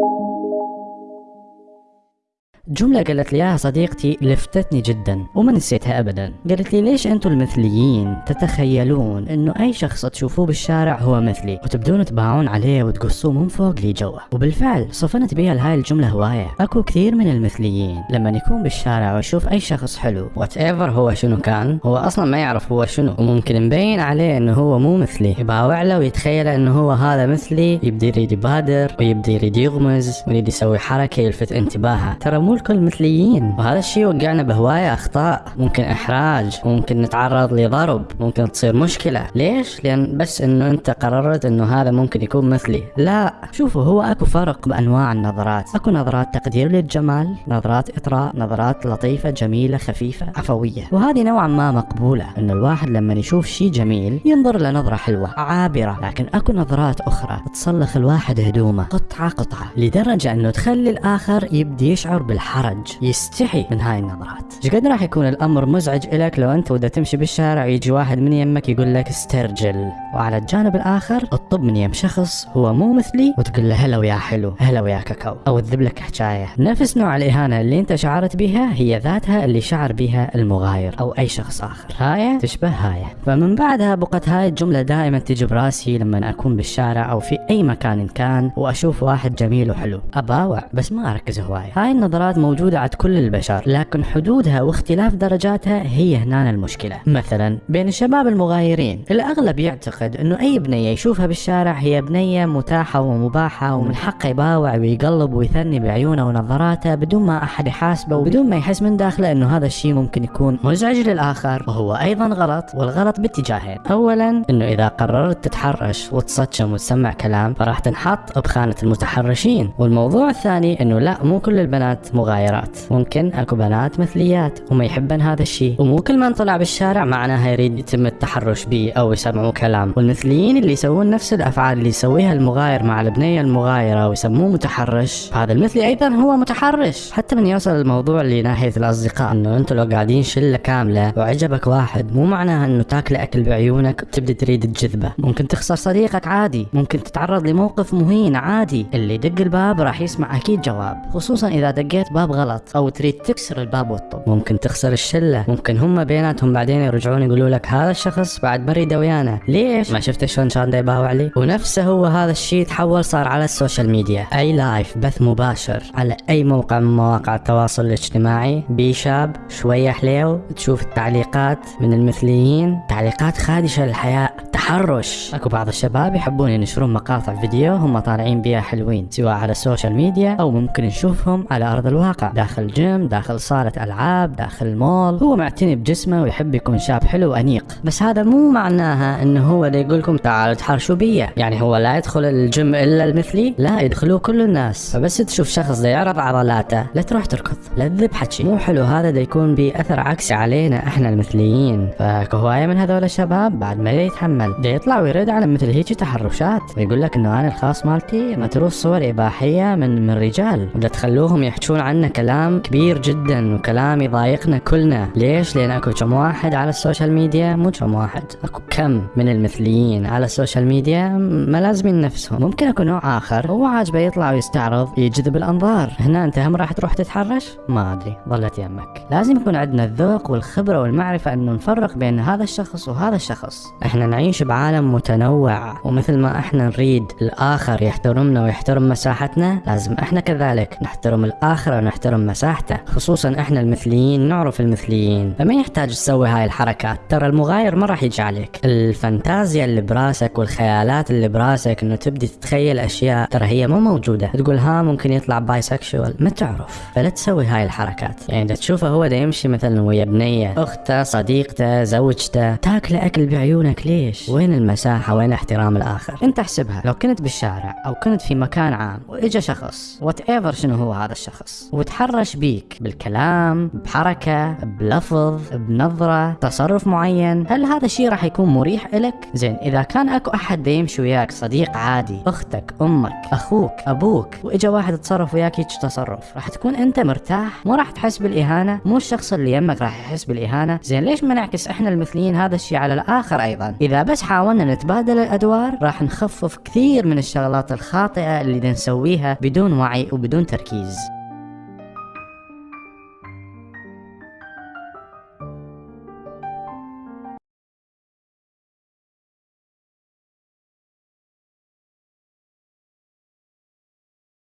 جملة قالت لي اياها صديقتي لفتتني جدا وما نسيتها ابدا. قالت لي ليش أنتم المثليين تتخيلون إنه أي شخص تشوفوه بالشارع هو مثلي وتبدون تباعون عليه وتقصوه من فوق لجوا؟ وبالفعل صفنت بيها لهاي الجملة هواية. أكو كثير من المثليين لما يكون بالشارع ويشوف أي شخص حلو whatever هو شنو كان هو أصلا ما يعرف هو شنو وممكن مبين عليه إنه هو مو مثلي. يباوع له ويتخيل إنه هو هذا مثلي يبدي يريد يبادر ويبدي يريد يغمز ويريد يسوي حركة يلفت انتباهه. ترى مو الكل مثليين. وهذا الشيء وقعنا بهواية أخطاء. ممكن إحراج ممكن نتعرض لضرب ممكن تصير مشكلة. ليش؟ لأن بس إنه أنت قررت إنه هذا ممكن يكون مثلي. لا. شوفوا هو أكو فرق بأنواع النظرات. أكو نظرات تقدير للجمال نظرات إطراء نظرات لطيفة جميلة خفيفة عفوية. وهذه نوعا ما مقبولة. إنه الواحد لما يشوف شيء جميل ينظر لنظرة حلوة عابرة. لكن أكو نظرات أخرى تصلخ الواحد هدومه قطعة قطعة لدرجة إنه تخلي الآخر يبدي يشعر بالحرج يستحي من هاي النظرات. إيش قد راح يكون الأمر مزعج لك لو أنت ودا تمشي بالشارع ويجي واحد من يمك يقول لك استرجل؟ وعلى الجانب الآخر اطب من يم شخص هو مو مثلي وتقول له هلا ويا حلو هلا ويا كاكاو. أو تذب لك حكاية. نفس نوع الإهانة اللي أنت شعرت بها هي ذاتها اللي شعر بها المغاير أو أي شخص آخر. هاي تشبه هاي. فمن بعدها بقت هاي الجملة دائما تجي براسي لما أكون بالشارع أو في أي مكان كان وأشوف واحد جميل وحلو. أباوع بس ما أركز هوايه هاي النظرات موجودة عند كل البشر لكن حدودها واختلاف درجاتها هي هنا المشكلة. مثلا بين الشباب المغايرين الأغلب يعتقد إنه أي بنية يشوفها بالشارع هي بنية متاحة ومباحة ومن حقه يباوع ويقلب ويثني بعيونه ونظراته بدون ما أحد يحاسبه وبدون ما يحس من داخله إنه هذا الشيء ممكن يكون مزعج للآخر. وهو أيضا غلط والغلط باتجاهين. اولا إنه إذا قررت تتحرش وتصشم وتسمع كلام فراح تنحط بخانه المتحرشين. والموضوع الثاني إنه لا مو كل البنات مغايرات. ممكن اكو بنات مثليات وما يحبن هذا الشيء. ومو كل من طلع بالشارع معناها يريد يتم التحرش به أو يسمعوه كلام. والمثليين اللي يسوون نفس الأفعال اللي يسويها المغاير مع البنية المغايرة ويسموه متحرش هذا المثلي أيضا هو متحرش. حتى من يوصل الموضوع لناحيه الأصدقاء إنه أنتم لو قاعدين شلة كاملة وعجبك واحد مو معناها إنه تاكل أكل بعيونك وتبدأ تريد تجذبه. ممكن تخسر صديقك عادي ممكن تتعرض لموقف مهين عادي. اللي يدق الباب راح يسمع أكيد جواب خصوصا إذا دقيت باب غلط. أو تريد تكسر الباب والطب. ممكن تخسر الشلة. ممكن هم بيناتهم بعدين يرجعون يقولوا لك هذا الشخص بعد مريده ويانا ليش؟ ما شفت شلون دا يباوع لي ونفسه هو هذا الشيء تحول صار على السوشيال ميديا. أي لايف بث مباشر. على أي موقع من مواقع التواصل الاجتماعي. بي شاب شوية حليو. تشوف التعليقات من المثليين. تعليقات خادشة للحياء تحرش أكو بعض الشباب يحبون ينشرون مقاطع فيديو هم طالعين بيها حلوين سواء على السوشيال ميديا أو ممكن نشوفهم على أرض الواقع. داخل جيم داخل صالة ألعاب داخل المول هو معتني بجسمه ويحب يكون شاب حلو وأنيق. بس هذا مو معناها إنه هو اللي يقول لكم تعالوا تحرشوا بيا. يعني هو لا يدخل الجيم إلا المثلي لا يدخلوه كل الناس. فبس تشوف شخص دا يعرض عضلاته لا تروح تركض لا تذب حكي مو حلو هذا دا يكون بأثر عكسي علينا إحنا المثليين. فهواية من هذول الشباب بعد ما يتحمل. دا يطلع ويرد على مثل هيك تحرشات. ويقول لك إنه أنا الخاص مالتي متروس صور إباحية من من رجال ودا تخلوهم يحجون عنا كلام كبير جدا وكلام يضايقنا كلنا. ليش؟ لأن أكو كم واحد على السوشيال ميديا؟ مو كم واحد أكو كم من المثليين على السوشيال ميديا ملازمين نفسهم. ممكن أكو نوع آخر هو عاجبه يطلع ويستعرض يجذب الأنظار. هنا أنت هم راح تروح تتحرش؟ ما أدري ظلت يمك. لازم يكون عندنا الذوق والخبرة والمعرفة إنه نفرق بين هذا الشخص وهذا الشخص. إحنا نعيش بعالم متنوع ومثل ما إحنا نريد الآخر يحترمنا ويحترم مساحتنا لازم إحنا كذلك نحترم الآخر ونحترم مساحته. خصوصا إحنا المثليين نعرف المثليين. فما يحتاج تسوي هاي الحركات؟ ترى المغاير ما راح يجي عليك الفانتازيا اللي براسك والخيالات اللي براسك إنه تبدي تتخيل أشياء ترى هي مو موجودة. تقول ها ممكن يطلع bisexual ما تعرف. فلا تسوي هاي الحركات. يعني إذا تشوفه هو دا يمشي مثلا ويا بنية أخته صديقته زوجته تاكل أكل بعيونك ليش؟ وين المساحة وين احترام الآخر؟ انت احسبها. لو كنت بالشارع أو كنت في مكان عام وإجا شخص whatever شنو هو هذا الشخص؟ وتحرش بيك بالكلام بحركة بلفظ بنظرة تصرف معين هل هذا الشيء راح يكون مريح لك زين إذا كان أكو أحد دا يمشي وياك صديق عادي أختك أمك أخوك أبوك وإجا واحد تصرف وياك هيك تصرف راح تكون أنت مرتاح مو راح تحس بالإهانة مو الشخص اللي يمك راح يحس بالإهانة. زين ليش ما نعكس إحنا المثليين هذا الشيء على الآخر أيضا؟ إذا بس بس حاولنا نتبادل الأدوار راح نخفف كثير من الشغلات الخاطئة اللي نسويها بدون وعي وبدون تركيز.